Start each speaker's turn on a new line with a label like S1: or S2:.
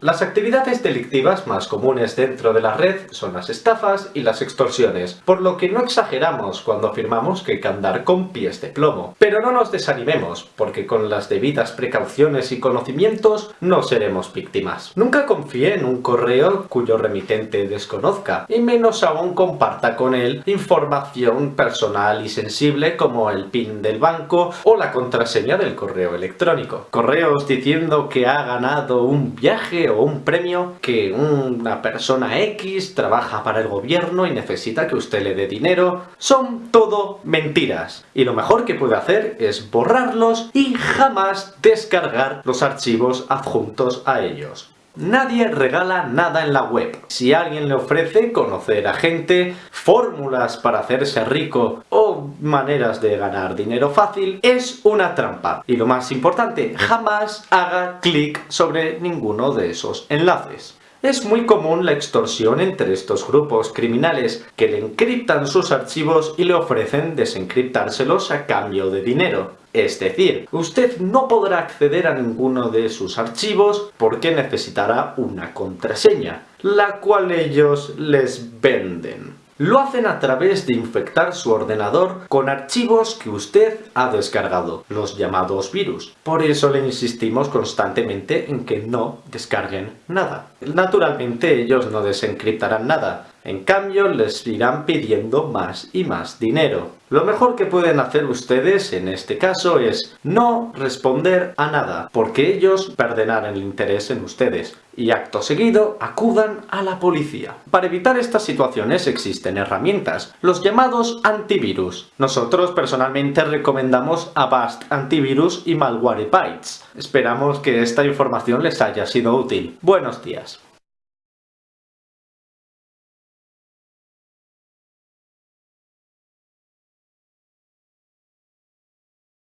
S1: Las actividades delictivas más comunes dentro de la red son las estafas y las extorsiones, por lo que no exageramos cuando afirmamos que hay que andar con pies de plomo. Pero no nos desanimemos, porque con las debidas precauciones y conocimientos no seremos víctimas. Nunca confíe en un correo cuyo remitente desconozca, y menos aún comparta con él información personal y sensible como el PIN del banco o la contraseña del correo electrónico. Correos diciendo que ha ganado un viaje o un premio que una persona X trabaja para el gobierno y necesita que usted le dé dinero. Son todo mentiras. Y lo mejor que puede hacer es borrarlos y jamás descargar los archivos adjuntos a ellos. Nadie regala nada en la web. Si alguien le ofrece conocer a gente, fórmulas para hacerse rico o maneras de ganar dinero fácil, es una trampa. Y lo más importante, jamás haga clic sobre ninguno de esos enlaces. Es muy común la extorsión entre estos grupos criminales que le encriptan sus archivos y le ofrecen desencriptárselos a cambio de dinero. Es decir, usted no podrá acceder a ninguno de sus archivos porque necesitará una contraseña, la cual ellos les venden. Lo hacen a través de infectar su ordenador con archivos que usted ha descargado, los llamados virus. Por eso le insistimos constantemente en que no descarguen nada. Naturalmente ellos no desencriptarán nada, en cambio les irán pidiendo más y más dinero. Lo mejor que pueden hacer ustedes en este caso es no responder a nada, porque ellos perderán el interés en ustedes y acto seguido acudan a la policía. Para evitar estas situaciones existen herramientas, los llamados antivirus. Nosotros personalmente recomendamos Avast Antivirus y Malwarebytes. Esperamos que esta información les haya sido útil. Buenos días.